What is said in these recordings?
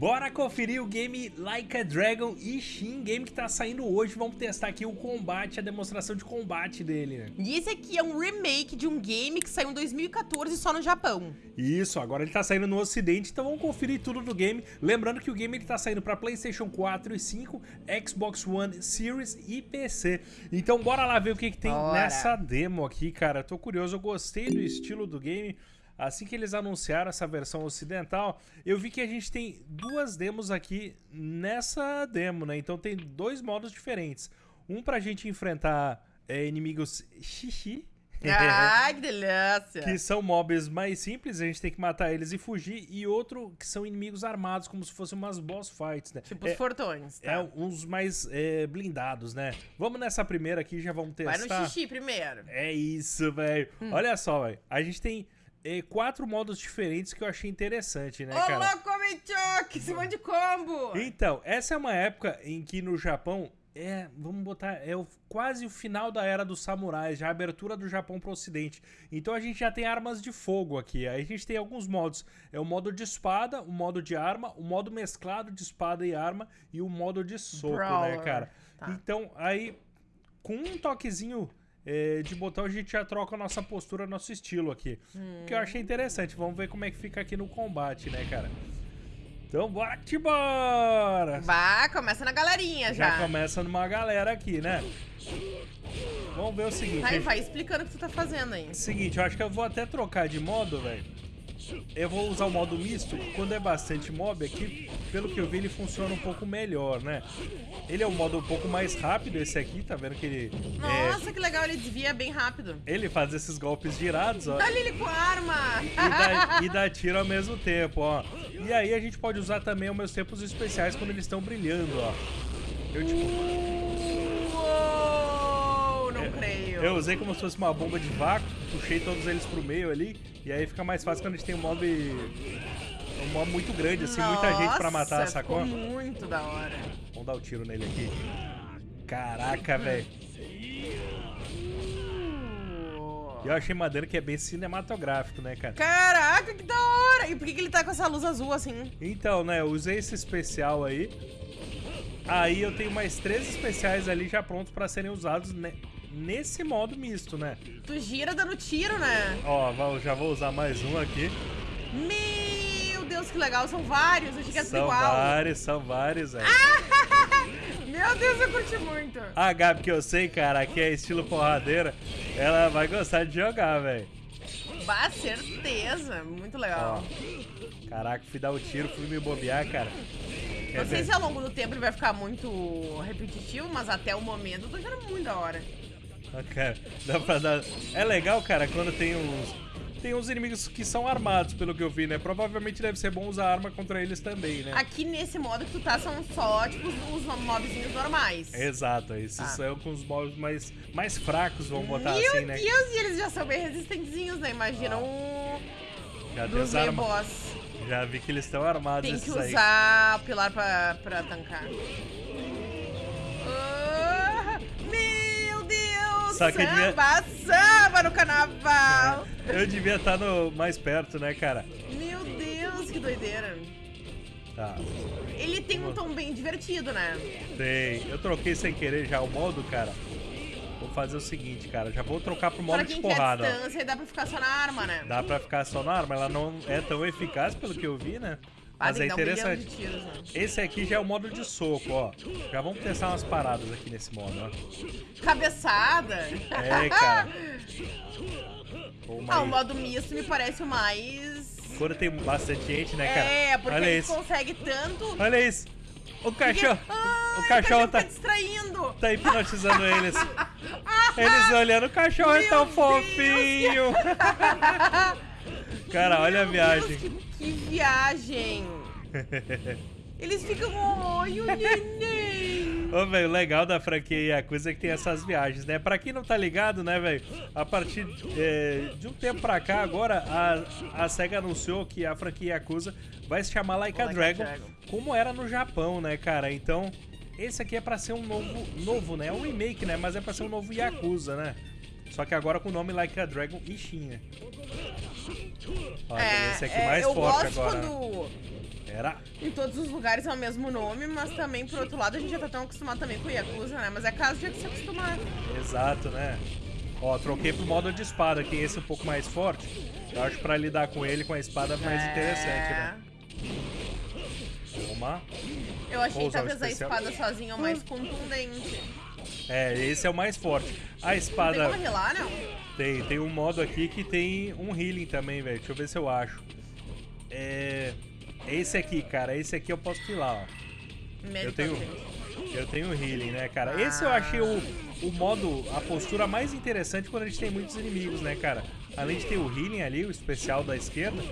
Bora conferir o game Like a Dragon Ishin, game que tá saindo hoje. Vamos testar aqui o combate, a demonstração de combate dele, né? E esse aqui é um remake de um game que saiu em 2014 só no Japão. Isso, agora ele tá saindo no ocidente, então vamos conferir tudo do game. Lembrando que o game ele tá saindo pra Playstation 4 e 5, Xbox One Series e PC. Então bora lá ver o que, que tem nessa demo aqui, cara. Tô curioso, eu gostei do estilo do game. Assim que eles anunciaram essa versão ocidental, eu vi que a gente tem duas demos aqui nessa demo, né? Então tem dois modos diferentes. Um pra gente enfrentar é, inimigos xixi, Ai, que delícia. que são mobs mais simples, a gente tem que matar eles e fugir, e outro que são inimigos armados, como se fossem umas boss fights, né? Tipo é, os fortões, tá? é uns mais é, blindados, né? Vamos nessa primeira aqui, já vamos testar. Vai no xixi primeiro. É isso, velho. Hum. Olha só, velho. A gente tem é, quatro modos diferentes que eu achei interessante, né, Ô, cara? louco, Michoque, esse monte de combo. Então, essa é uma época em que no Japão é, vamos botar, é o, quase o final da era dos samurais, já a abertura do Japão para o ocidente. Então a gente já tem armas de fogo aqui. Aí a gente tem alguns modos. É o modo de espada, o modo de arma, o modo mesclado de espada e arma e o modo de soco, né, Brawler. cara? Tá. Então, aí com um toquezinho é, de botão a gente já troca a nossa postura, nosso estilo aqui. Hum. Que eu achei interessante. Vamos ver como é que fica aqui no combate, né, cara? Então bora que bora! Vá, começa na galerinha já. Já começa numa galera aqui, né? Vamos ver o seguinte. Vai, gente. vai explicando o que tu tá fazendo aí. Seguinte, eu acho que eu vou até trocar de modo, velho. Eu vou usar o modo misto. Quando é bastante mob aqui, pelo que eu vi, ele funciona um pouco melhor, né? Ele é um modo um pouco mais rápido, esse aqui, tá vendo que ele... é, Nossa, que legal, ele desvia bem rápido. ele faz esses golpes girados, ó. Olha ele com a arma. e dá, e dá tiro ao mesmo tempo, ó. E aí a gente pode usar também os meus tempos especiais quando eles estão brilhando, ó. Eu, tipo, Eu usei como se fosse uma bomba de vácuo, puxei todos eles pro meio ali, e aí fica mais fácil quando a gente tem um mob... Um mob muito grande, assim, muita gente pra matar, Nossa, sacou? muito da hora. Vamos dar o tiro nele aqui. Caraca, velho. E eu achei maneiro que é bem cinematográfico, né, cara? Caraca, que da hora! E por que, que ele tá com essa luz azul assim? Então, né, eu usei esse especial aí. Aí eu tenho mais três especiais ali já prontos pra serem usados ne- nesse modo misto, né? Tu gira dando tiro, né? Ó, já vou usar mais um aqui. Meu Deus, que legal. São vários. Eu achei que era São igual. vários, são vários, velho. Meu Deus, eu curti muito. A Gabi, que eu sei, cara, que é estilo porradeira, ela vai gostar de jogar, velho. Bah, certeza. Muito legal. Caraca, fui dar o tiro, fui me bobear, cara. Quer Não sei ver? se ao longo do tempo ele vai ficar muito repetitivo, mas até o momento eu tô achando muito da hora. Ah, cara, dá pra dar... É legal, cara, quando tem uns... Tem uns inimigos que são armados, pelo que eu vi, né? Provavelmente deve ser bom usar arma contra eles também, né? Aqui nesse modo que tu tá são só, tipo, os mobzinhos normais. Exato, esses Tá. são com os mobs mais, mais fracos, vamos botar Meu assim, né? Deus, e eles já são bem resistentezinhos, né? Imagina um Já, dos meio boss. Já vi que eles estão armados Tem que aí. usar o pilar pra, pra tancar. Ah, meu Que devia- samba, samba no carnaval! Eu devia estar no... mais perto, né, cara? Meu Deus, que doideira! Tá, Ele tem um tom bem divertido, né? tem. Eu troquei sem querer já o modo, cara. Vou fazer o seguinte, cara. Já vou trocar pro modo pra de quem porrada, ó. distância, dá pra ficar só na arma, né? Dá pra ficar só na arma, ela não é tão eficaz pelo que eu vi, né? Mas é um interessante. de tiros, né? Esse aqui já é o modo de soco, ó. Já vamos testar umas paradas aqui nesse modo, ó. Cabeçada! É, cara. Ah, o modo misto me parece o mais. Quando tem bastante gente, né, cara? É, porque Olha isso. consegue tanto. Olha isso. O cachorro. Ai, o cachorro tá, fica distraindo. tá hipnotizando eles. Eles olhando, o cachorro é Meu tão Deus. fofinho. Cara, olha a viagem. Deus, que, que viagem. Eles ficam, oi, o neném. Ô, velho, o legal da franquia Yakuza é que tem essas viagens, né? Pra quem não tá ligado, né, velho? A partir é, de um tempo pra cá, agora, a, a SEGA anunciou que a franquia Yakuza vai se chamar Like a Like a Dragon, Dragon. como era no Japão, né, cara? Então, esse aqui é pra ser um novo, novo, né? É um remake, né? Mas é pra ser um novo Yakuza, né? Só que agora com o nome Like a Dragon Ishin, né? Ó, tem esse aqui mais eu forte gosto agora. quando Era. Em todos os lugares é o mesmo nome, mas também, por outro lado, a gente já tá tão acostumado também com o Yakuza, né? Mas é caso de se acostumar. Exato, né? Ó, troquei pro modo de espada, que esse é um pouco mais forte. Eu acho que pra lidar com ele com a espada é mais É. interessante, né? Toma. Eu achei Vou o talvez a espada sozinha o mais contundente. É, esse é o mais forte. A Tem espada como relar, não? tem, tem um modo aqui que tem um healing também, velho. Deixa eu ver se eu acho. É. Esse aqui, cara. Esse aqui eu posso filar, ó. Medical tenho-. Eu tenho healing, né, cara? Esse eu achei o, o modo, a postura mais interessante quando a gente tem muitos inimigos, né, cara? Além de ter o healing ali, o especial da esquerda,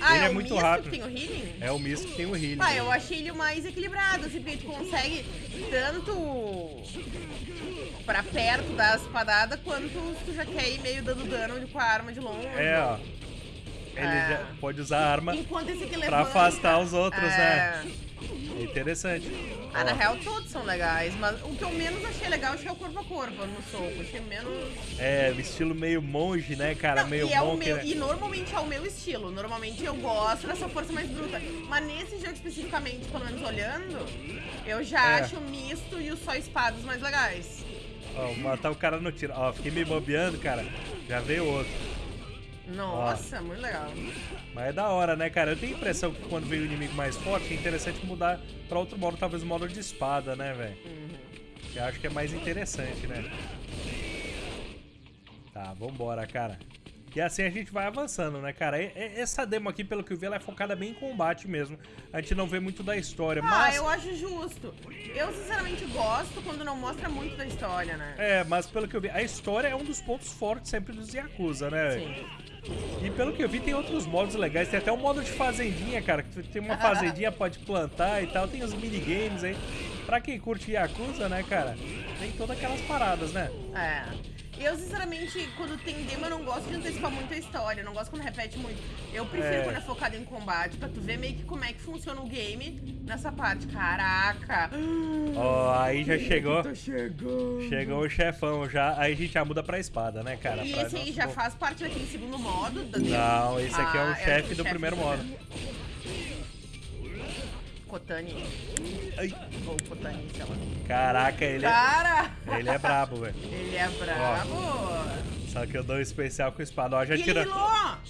Ah, Ele é, é muito rápido. que tem o healing? é o misto que tem o healing. Ah, eu achei ele o mais equilibrado, assim, porque tu consegue tanto pra perto da espadada, quanto tu já quer ir meio dando dano com a arma de longe. É, ó. Ele É. pode usar a arma Enquanto esse aqui pra levanta. afastar os outros, né? é... É interessante. Ah, na real todos são legais, mas o que eu menos achei legal que é o corpo a corpo no soco. Achei menos. É, estilo meio monge, né, cara? Não, meio e, é o monk, meu, né? e normalmente é o meu estilo. Normalmente eu gosto dessa força mais bruta. Mas nesse jogo especificamente, pelo menos olhando, eu já É. acho o misto e os só espadas mais legais. Ó, matar o cara no tiro. Ó, fiquei me bobeando, cara. Já veio outro. Nossa, muito legal. Mas é da hora, né, cara? Eu tenho a impressão que quando vem o inimigo mais forte, é interessante mudar pra outro modo, talvez o modo de espada, né, velho? Uhum. Que eu acho que é mais interessante, né? Tá, vambora, cara. E assim a gente vai avançando, né, cara? E- e- Essa demo aqui, pelo que eu vi, ela é focada bem em combate mesmo. A gente não vê muito da história, Ah, mas... eu acho justo. Eu sinceramente gosto quando não mostra muito da história, né? É, mas pelo que eu vi, a história é um dos pontos fortes sempre dos Yakuza, né? velho? Sim. E pelo que eu vi, tem outros modos legais. Tem até o modo de fazendinha, cara. Que tem uma fazendinha, pode plantar e tal. Tem os minigames aí. Pra quem curte Yakuza, né, cara? Tem todas aquelas paradas, né? É. Eu, sinceramente, quando tem demo, eu não gosto de antecipar muito a história. Eu não gosto quando repete muito. Eu prefiro É. quando é focado em combate, pra tu ver meio que como é que funciona o game nessa parte. Caraca! Ó, aí já chegou. Chegando. Chegou o chefão já. Aí a gente já muda pra espada, né, cara? E Pra esse aí já faz parte daquele segundo modo da? Não, esse aqui é Ah, o chefe o do primeiro modo. Kotani. Ai, Ou Kotani, sei lá. caraca, ele é, Cara! ele é brabo, velho. Ele é brabo! Só que eu dou um especial com espada. Ó, já E tirou.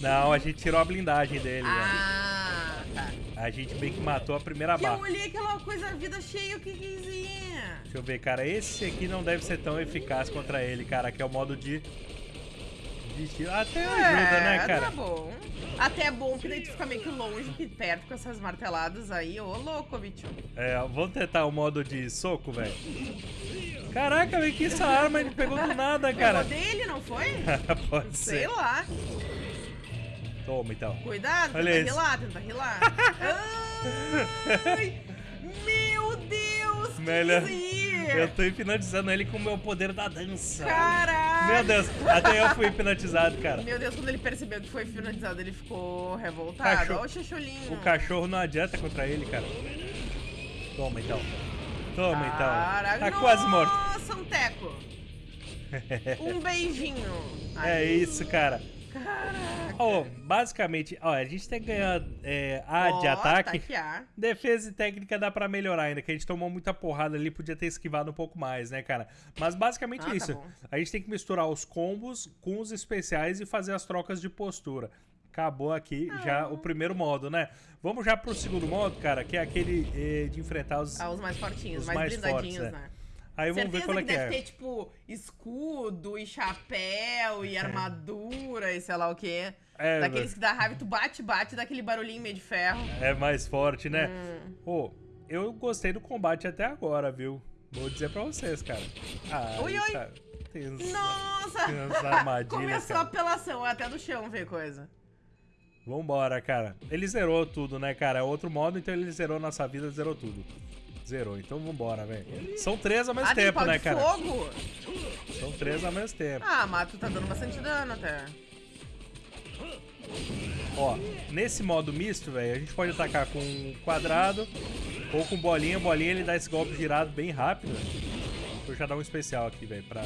Não, a gente tirou a blindagem dele, velho. Ah, tá. A gente bem que matou a primeira E eu barra. olhei aquela coisa, vida cheia, o que que queria? Deixa eu ver, cara. Esse aqui não deve ser tão eficaz contra ele, cara. Que é o modo de. Tiro. Até ajuda, né, Tá cara? bom. Até é bom que daí tu fica meio que longe que perto com essas marteladas aí. Ô, louco, bicho. É, vamos tentar o modo de soco, velho. Caraca, velho, que essa arma ele pegou do nada, cara. Pegou dele, não foi? Pode Sei ser. lá. Toma, então. Cuidado, Olha tenta rilar, tenta rilar. Ai, meu Deus, que Melhor- isso Eu tô hipnotizando ele com o meu poder da dança. Caraca. Meu Deus, até eu fui hipnotizado, cara. Meu Deus, quando ele percebeu que foi finalizado, ele ficou revoltado. Cachorro- Olha o chacholinho. O cachorro não adianta contra ele, cara. Toma, então. Toma, então. Caraca, Tá quase morto. Nossa, um teco. Um beijinho. É isso, cara. Caraca. Ó, basicamente, ó, a gente tem que ganhar é, A de Ó, ataque. Tá aqui, A. Defesa e técnica dá pra melhorar ainda, que a gente tomou muita porrada ali, podia ter esquivado um pouco mais, né, cara? Mas basicamente Ah, tá isso. bom. a gente tem que misturar os combos com os especiais e fazer as trocas de postura. Acabou aqui já Ah. o primeiro modo, né? Vamos já pro segundo modo, cara, que é aquele eh, de enfrentar os. Ah, os mais fortinhos, Os mais, mais blindadinhos, fortes, né? Aí vamos ver qual é que que deve é. ter, tipo, escudo e chapéu e armadura e sei lá o quê. É, Daqueles que dá raiva, tu bate, bate, dá aquele barulhinho meio de ferro. É mais forte, né? Hum. Pô, eu gostei do combate até agora, viu? Vou dizer pra vocês, cara. Ah, Oi, oi. cara, tem uns- Nossa! tem armadilhas, Começou a cara. apelação, até do chão ver coisa. Vambora, cara. Ele zerou tudo, né, cara? É outro modo, então ele zerou nossa vida, zerou tudo. Zerou, então vambora, velho. São três ao mesmo ah, tem tempo, né, cara? fogo? São três ao mesmo tempo. Ah, mas tu tá dando bastante dano até. Ó, nesse modo misto, velho, a gente pode atacar com quadrado ou com bolinha. Bolinha ele dá esse golpe girado bem rápido. Vou já dar um especial aqui, velho, pra...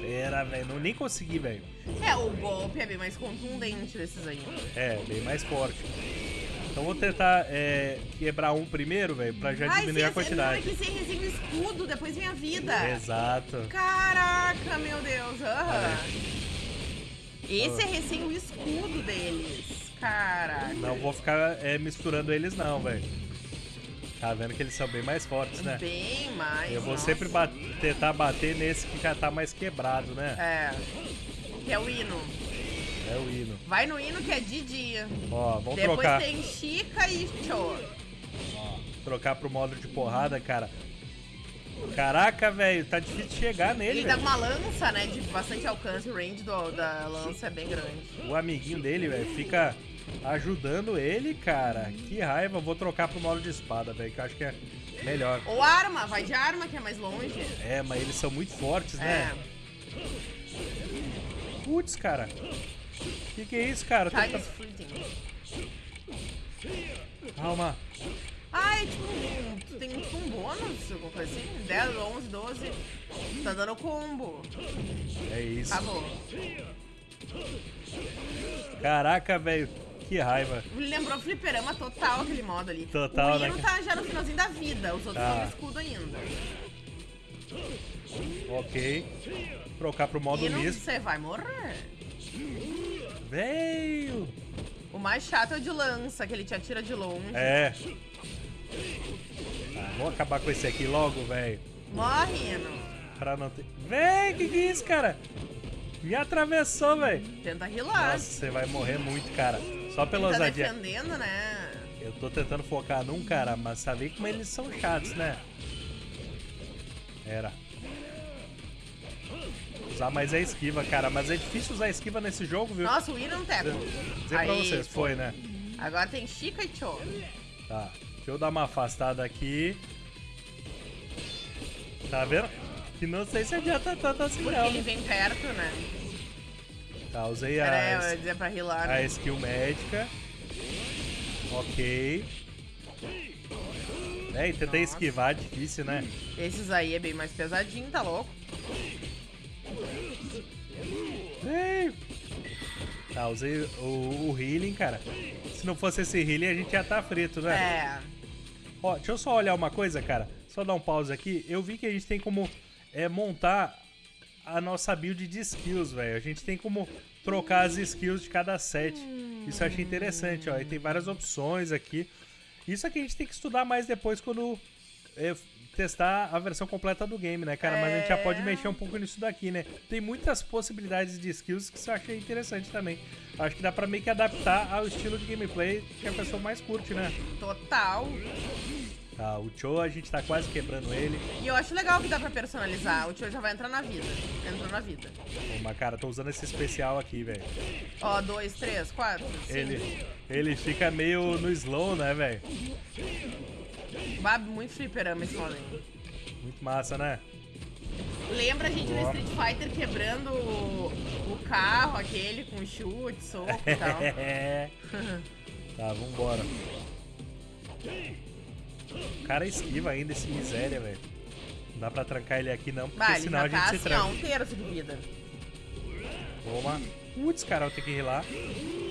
Pera, velho, não nem consegui, velho. É, o golpe é bem mais contundente desses aí. É, bem mais forte. Então vou tentar é, quebrar um primeiro, velho, pra já Ai, diminuir a quantidade. É que sem recém o escudo, depois vem a vida. Exato. Caraca, meu Deus. aham. Esse é recém o escudo deles. Caraca. Não vou ficar é, misturando eles não, velho. Tá vendo que eles são bem mais fortes, né? Bem mais. Eu vou nossa. sempre tentar bater nesse que já tá mais quebrado, né? É. Que é o hino. É o hino. Vai no hino que é de dia. Ó, vamos Depois trocar. tem Chica e Cho. Trocar pro modo de porrada, cara. Caraca, velho, tá difícil de chegar nele, Ele tá velho. com uma lança, né? De bastante alcance. O range do- da lança é bem grande. O amiguinho dele, velho, fica ajudando ele, cara. Que raiva. Vou trocar pro modo de espada, velho, que eu acho que é melhor. Ou arma, vai de arma que é mais longe. É, mas eles são muito fortes, É. né? Putz, cara. Que que é isso, cara? Tiger's Fleeting. Calma. Ah, é tipo um, tem tipo um bônus, alguma coisa assim? 10, 11, 12. Tá dando combo. É isso. Acabou. Caraca, velho. Que raiva. Lembrou fliperama total aquele modo ali. Total, o né, hino cara? tá já no finalzinho da vida, os outros Tá. estão no escudo ainda. Ok. Trocar pro modo misto. você vai morrer. Veio. O mais chato é o de lança, que ele te atira de longe. É. Tá, vou acabar com esse aqui logo, velho. Morre, hino. Pra não ter. Véi, que que é isso, cara? Me atravessou, velho. Tenta rilar. Nossa, você vai morrer muito, cara. Só pela Ele tá ousadia. defendendo, né? Eu tô tentando focar num, cara, mas sabe como eles são chatos, né? Era. Usar mais a esquiva, cara. Mas é difícil usar esquiva nesse jogo, viu? Nossa, o hino não teco. Dizer pra vocês, foi, né? Agora tem Chica e Cho. Tá. Deixa eu dar uma afastada aqui. Tá vendo? Que não sei se adianta tanto assim, Porque não. ele vem perto, né? Tá, usei Pera a, ia dizer pra rilar. a skill médica. Ok. É, e tentei Nossa. esquivar, difícil, né? Esses aí é bem mais pesadinho, tá louco? Ei. Tá, usei o, o healing, cara. Se não fosse esse healing, a gente ia estar frito, né? É. Ó, deixa eu só olhar uma coisa, cara. Só dar um pause aqui. Eu vi que a gente tem como é, montar a nossa build de skills, velho. A gente tem como trocar as skills de cada set. Isso eu achei interessante, ó. E tem várias opções aqui. Isso aqui a gente tem que estudar mais depois quando testar a versão completa do game, né, cara? Mas a gente já pode É. mexer um pouco nisso daqui, né? Tem muitas possibilidades de skills que eu achei interessante também. Acho que dá pra meio que adaptar ao estilo de gameplay que a pessoa mais curte, né? Total. Tá, o Cho a gente tá quase quebrando ele. E eu acho legal que dá pra personalizar. O tio já vai entrar na vida. Entrou na vida. Ô, mas cara, tô usando esse especial aqui, velho. Ó, dois, três, quatro. cinco. Ele, ele fica meio no slow, né, velho? Bah, muito fliperama esse aí. Muito massa, né? Lembra a gente no Ó. Street Fighter quebrando o, o carro aquele com chute, soco e tal. É. tá, vambora. O cara esquiva ainda esse miséria, velho. Não dá pra trancar ele aqui não, porque Bah, senão a gente tá se assim, ó, tranca. um terço de vida. Toma. Putz, cara, eu tenho que rilar.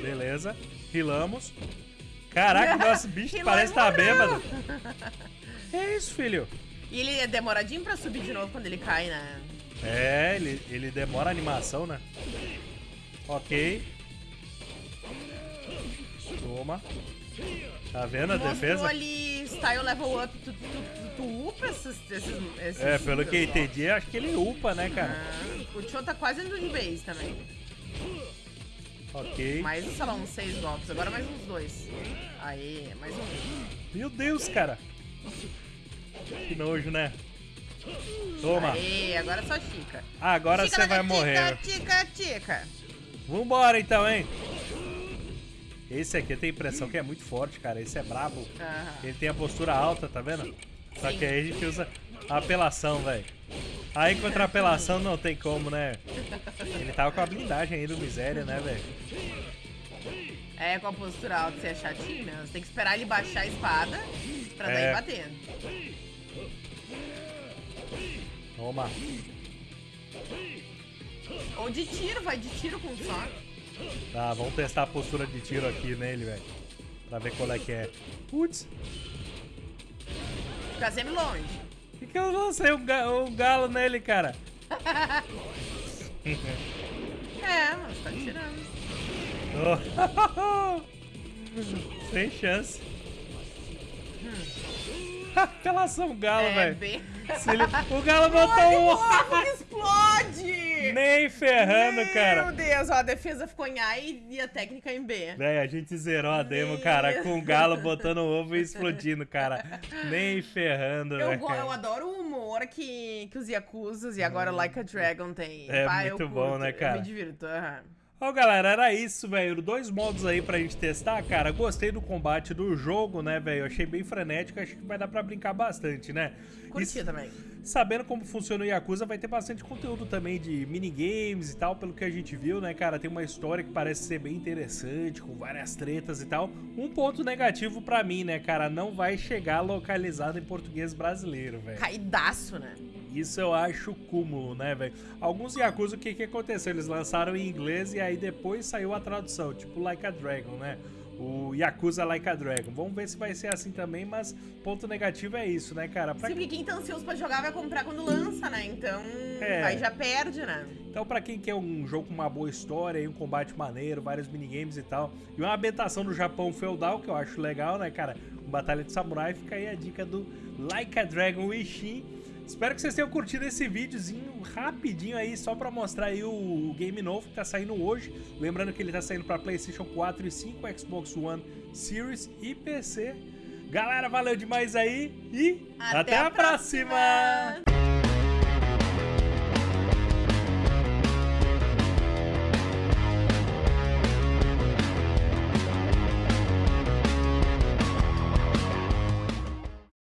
Beleza. Rilamos. Caraca, nosso bicho parece e tá bêbado. Que isso, filho? E ele é demoradinho pra subir de novo quando ele cai, né? É, ele, ele demora a animação, né? Ok. Toma. Tá vendo a Mostrou defesa? ali style level up, tu, tu, tu, tu upa esses, esses, esses É, pelo que eu entendi, acho que ele upa, né, cara? Ah, o Tio tá quase indo de base também. Ok. Mais, sei lá, uns seis golpes. Agora mais uns dois. Aí, mais um. Meu Deus, cara. Que nojo, né? Toma. Aí, agora é só Chica. Ah, agora Chica, você vai tica, morrer. Tica, tica. Vambora então, hein? Esse aqui eu tenho a impressão que é muito forte, cara. Esse é brabo. Ele tem a postura alta, tá vendo? Só Sim. que aí a gente usa a apelação, velho. Aí contra apelação não tem como, né? Ele tava com a blindagem aí do miséria, né, velho? É, com a postura alta você é chatinho, né? Você tem que esperar ele baixar a espada pra daí É. bater. Toma. Ou de tiro, vai de tiro com só. Tá, vamos testar a postura de tiro aqui nele, velho. Pra ver qual é que é. Putz, Fica sempre longe. Por que, que eu lancei um, ga um galo nele, cara? É, mas tá tirando. Oh. Sem chance. Apelação galo, é, velho. bem... Ele- O galo botou um o ovo Nem ferrando, Meu cara. Deus, ó, a defesa ficou em A e a técnica em B. Véi, a gente zerou a demo, Meu cara, com o galo Deus. botando ovo e explodindo, cara. Nem ferrando, Eu, velho. go- eu adoro o humor que, que os Yakuzas e agora o Like a Dragon tem. É eu muito bom, né, cara? Eu me divirto. aham. Ó, galera, era isso, velho. Dois modos aí pra gente testar, cara. Gostei do combate do jogo, né, velho? Achei bem frenético, acho que vai dar pra brincar bastante, né? Curti também. sabendo como funciona o Yakuza, vai ter bastante conteúdo também de minigames e tal, pelo que a gente viu, né, cara? Tem uma história que parece ser bem interessante, com várias tretas e tal. Um ponto negativo pra mim, né, cara? Não vai chegar localizado em português brasileiro, velho. Caidaço, né? Isso eu acho cúmulo, né, velho? Alguns Yakuza, o que que aconteceu? Eles lançaram em inglês e aí depois saiu a tradução, tipo Like a Dragon, né? O Yakuza Like a Dragon. Vamos ver se vai ser assim também, mas ponto negativo é isso, né, cara? Pra Sim, porque quem tá ansioso pra jogar vai comprar quando lança, né? Então, É. aí já perde, né? Então, pra quem quer um jogo com uma boa história um combate maneiro, vários minigames e tal, e uma ambientação do Japão feudal, que eu acho legal, né, cara? Batalha de Samurai, fica aí a dica do Like a Dragon Ishin. Espero que vocês tenham curtido esse videozinho rapidinho aí, só pra mostrar aí o game novo que tá saindo hoje. Lembrando que ele tá saindo pra PlayStation 4 e 5, Xbox One Series e PC. Galera, valeu demais aí e Até até, a próxima. próxima.